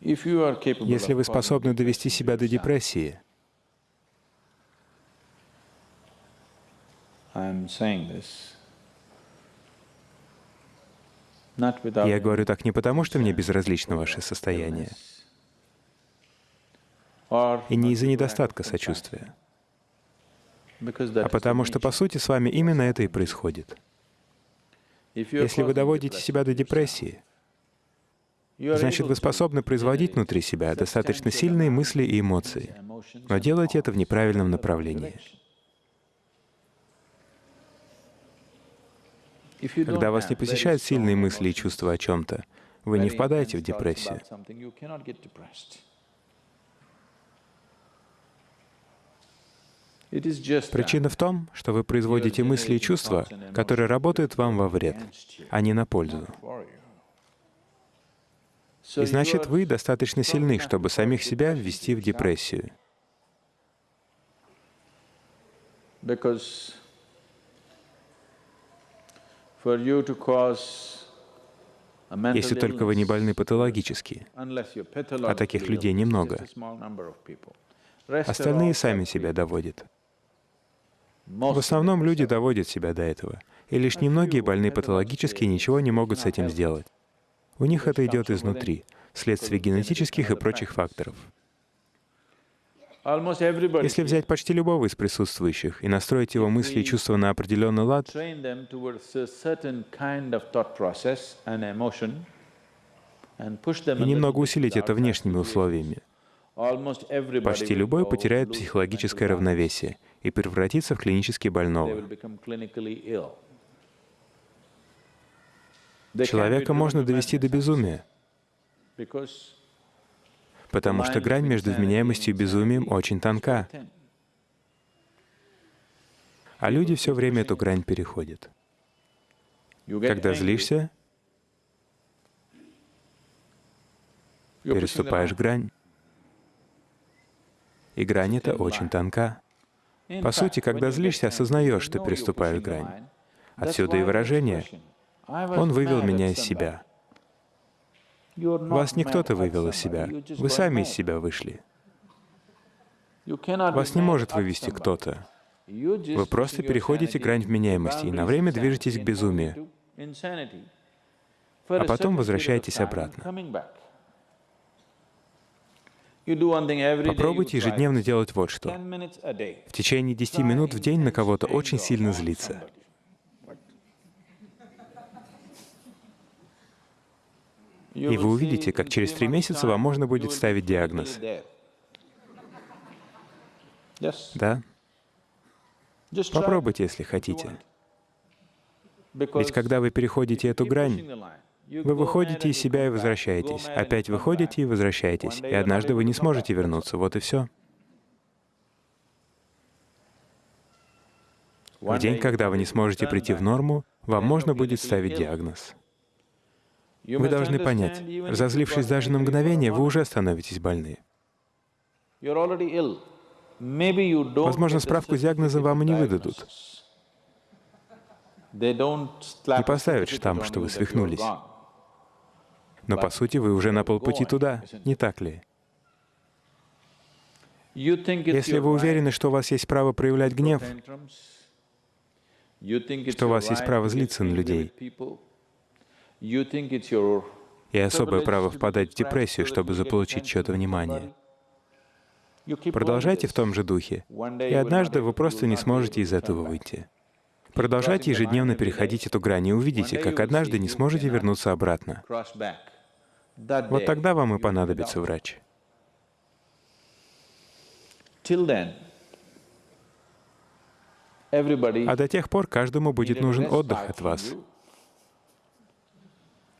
Если вы способны довести себя до депрессии, я говорю так не потому, что мне безразлично ваше состояние, и не из-за недостатка сочувствия, а потому что, по сути, с вами именно это и происходит. Если вы доводите себя до депрессии, значит, вы способны производить внутри себя достаточно сильные мысли и эмоции, но делаете это в неправильном направлении. Когда вас не посещают сильные мысли и чувства о чем-то, вы не впадаете в депрессию. Причина в том, что вы производите мысли и чувства, которые работают вам во вред, а не на пользу. И значит, вы достаточно сильны, чтобы самих себя ввести в депрессию. Если только вы не больны патологически, а таких людей немного, остальные сами себя доводят. В основном люди доводят себя до этого, и лишь немногие больны патологически ничего не могут с этим сделать. У них это идет изнутри, вследствие генетических и прочих факторов. Если взять почти любого из присутствующих и настроить его мысли и чувства на определенный лад, и немного усилить это внешними условиями, почти любой потеряет психологическое равновесие и превратится в клинически больного. Человека можно довести до безумия, потому что грань между вменяемостью и безумием очень тонка. А люди все время эту грань переходят. Когда злишься, переступаешь грань. И грань эта очень тонка. По сути, когда злишься, осознаешь, что переступаешь грань. Отсюда и выражение «Он вывел меня из себя». Вас не кто-то вывел из себя, вы сами из себя вышли. Вас не может вывести кто-то. Вы просто переходите грань вменяемости и на время движетесь к безумию, а потом возвращаетесь обратно. Попробуйте ежедневно делать вот что. В течение 10 минут в день на кого-то очень сильно злиться. И вы увидите, как через три месяца вам можно будет ставить диагноз. Да? Попробуйте, если хотите. Ведь когда вы переходите эту грань, вы выходите из себя и возвращаетесь, опять выходите и возвращаетесь, и однажды вы не сможете вернуться, вот и все. В день, когда вы не сможете прийти в норму, вам можно будет ставить диагноз. Вы должны понять, разозлившись даже на мгновение, вы уже становитесь больны. Возможно, справку с диагнозом вам и не выдадут. Не поставят штамп, что вы свихнулись. Но по сути вы уже на полпути туда, не так ли? Если вы уверены, что у вас есть право проявлять гнев, что у вас есть право злиться на людей, и особое право впадать в депрессию, чтобы заполучить чье-то внимание. Продолжайте в том же духе, и однажды вы просто не сможете из этого выйти. Продолжайте ежедневно переходить эту грань и увидите, как однажды не сможете вернуться обратно. Вот тогда вам и понадобится врач. А до тех пор каждому будет нужен отдых от вас.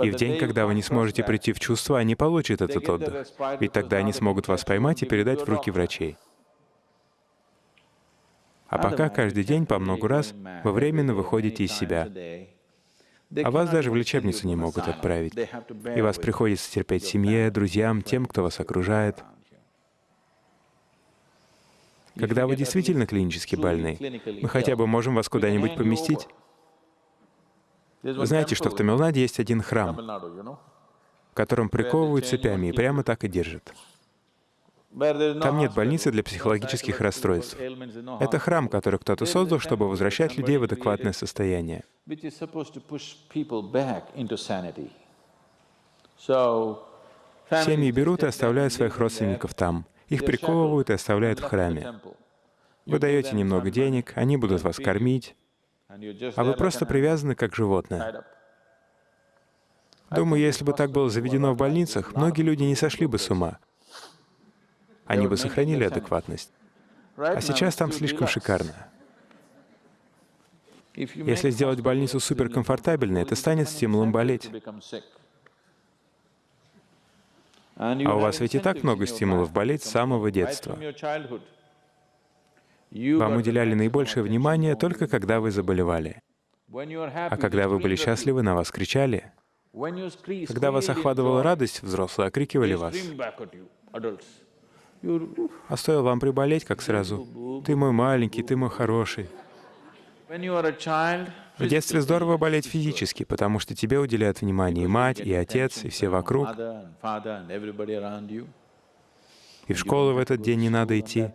И в день, когда вы не сможете прийти в чувство, они получат этот отдых, ведь тогда они смогут вас поймать и передать в руки врачей. А пока каждый день по много раз вы временно выходите из себя, а вас даже в лечебницу не могут отправить. И вас приходится терпеть семье, друзьям, тем, кто вас окружает. Когда вы действительно клинически больны, мы хотя бы можем вас куда-нибудь поместить. Вы знаете, что в Тамилнаде есть один храм. в котором приковывают цепями и прямо так и держат. Там нет больницы для психологических расстройств. Это храм, который кто-то создал, чтобы возвращать людей в адекватное состояние. Семьи берут и оставляют своих родственников там. Их приковывают и оставляют в храме. Вы даете немного денег, они будут вас кормить, а вы просто привязаны как животное. Думаю, если бы так было заведено в больницах, многие люди не сошли бы с ума. Они бы сохранили адекватность. А сейчас там слишком шикарно. Если сделать больницу суперкомфортабельной, это станет стимулом болеть. А у вас ведь и так много стимулов болеть с самого детства. Вам уделяли наибольшее внимание только когда вы заболевали. А когда вы были счастливы, на вас кричали. Когда вас охватывала радость, взрослые окрикивали вас. А стоило вам приболеть, как сразу, «Ты мой маленький, ты мой хороший». В детстве здорово болеть физически, потому что тебе уделяют внимание и мать, и отец, и все вокруг. И в школу в этот день не надо идти.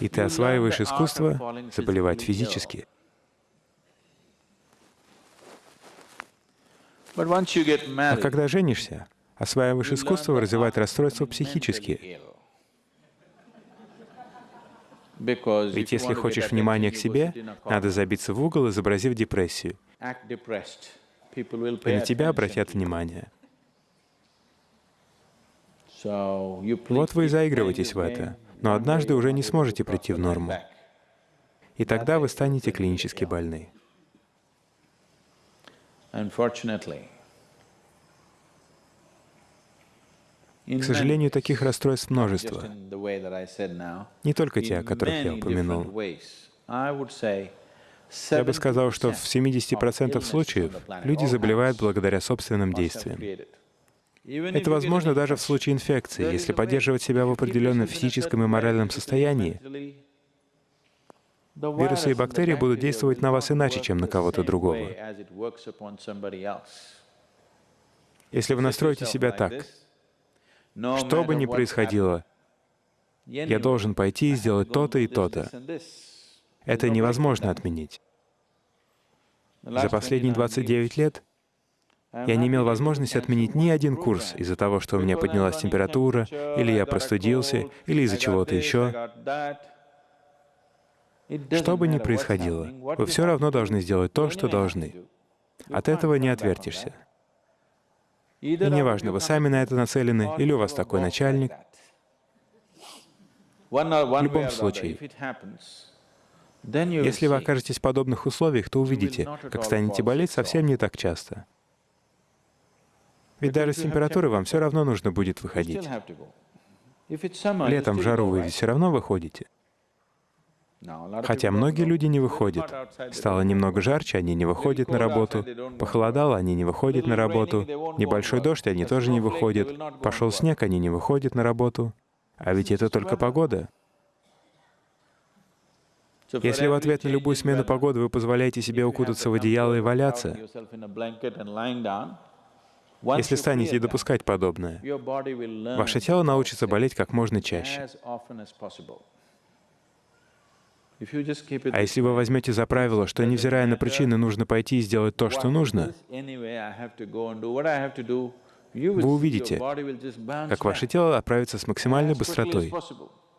И ты осваиваешь искусство заболевать физически. А когда женишься, осваиваешь искусство развивать расстройства психические. Ведь если хочешь внимания к себе, надо забиться в угол, изобразив депрессию. И на тебя обратят внимание. Вот вы и заигрываетесь в это, но однажды уже не сможете прийти в норму. И тогда вы станете клинически больны. К сожалению, таких расстройств множество. Не только те, о которых я упомянул. Я бы сказал, что в 70% случаев люди заболевают благодаря собственным действиям. Это возможно даже в случае инфекции, если поддерживать себя в определенном физическом и моральном состоянии. Вирусы и бактерии будут действовать на вас иначе, чем на кого-то другого. Если вы настроите себя так, что бы ни происходило, я должен пойти и сделать то-то и то-то. Это невозможно отменить. За последние 29 лет я не имел возможности отменить ни один курс из-за того, что у меня поднялась температура, или я простудился, или из-за чего-то еще. Что бы ни происходило, вы все равно должны сделать то, что должны. От этого не отвертишься. И неважно, вы сами на это нацелены, или у вас такой начальник. В любом случае, если вы окажетесь в подобных условиях, то увидите, как станете болеть совсем не так часто. Ведь даже с температурой вам все равно нужно будет выходить. Летом в жару вы все равно выходите. Хотя многие люди не выходят. Стало немного жарче, они не выходят на работу. Похолодало, они не выходят на работу. Небольшой дождь, они тоже не выходят. Пошел снег, они не выходят на работу. А ведь это только погода. Если в ответ на любую смену погоды вы позволяете себе укутаться в одеяло и валяться, если станете допускать подобное, ваше тело научится болеть как можно чаще. А если вы возьмете за правило, что, невзирая на причины, нужно пойти и сделать то, что нужно, вы увидите, как ваше тело отправится с максимальной быстротой,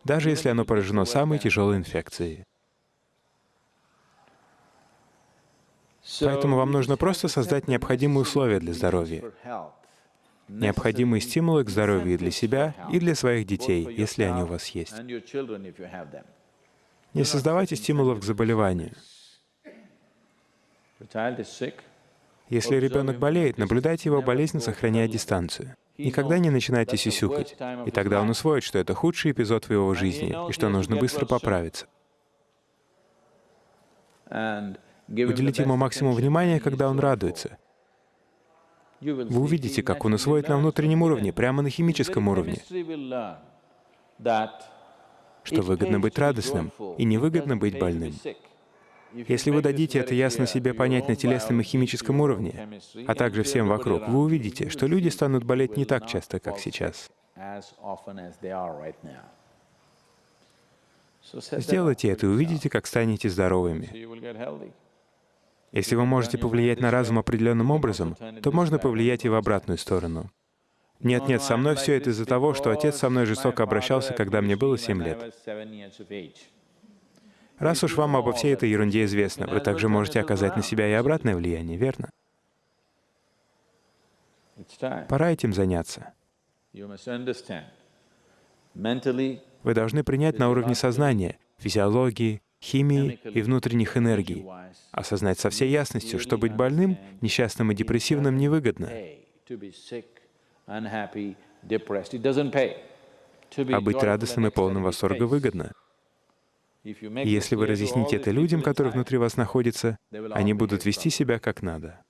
даже если оно поражено самой тяжелой инфекцией. Поэтому вам нужно просто создать необходимые условия для здоровья, необходимые стимулы к здоровью и для себя, и для своих детей, если они у вас есть. Не создавайте стимулов к заболеванию. Если ребенок болеет, наблюдайте его болезнь, сохраняя дистанцию. Никогда не начинайте сисюкать, и тогда он усвоит, что это худший эпизод в его жизни, и что нужно быстро поправиться. Уделите ему максимум внимания, когда он радуется. Вы увидите, как он усвоит на внутреннем уровне, прямо на химическом уровне что выгодно быть радостным и невыгодно быть больным. Если вы дадите это ясно себе понять на телесном и химическом уровне, а также всем вокруг, вы увидите, что люди станут болеть не так часто, как сейчас. Сделайте это и увидите, как станете здоровыми. Если вы можете повлиять на разум определенным образом, то можно повлиять и в обратную сторону. Нет-нет, со мной все это из-за того, что отец со мной жестоко обращался, когда мне было семь лет. Раз уж вам обо всей этой ерунде известно, вы также можете оказать на себя и обратное влияние, верно? Пора этим заняться. Вы должны принять на уровне сознания, физиологии, химии и внутренних энергий, осознать со всей ясностью, что быть больным, несчастным и депрессивным невыгодно. А быть радостным и полным восторга выгодно. Если вы разъясните это людям, которые внутри вас находятся, они будут вести себя как надо.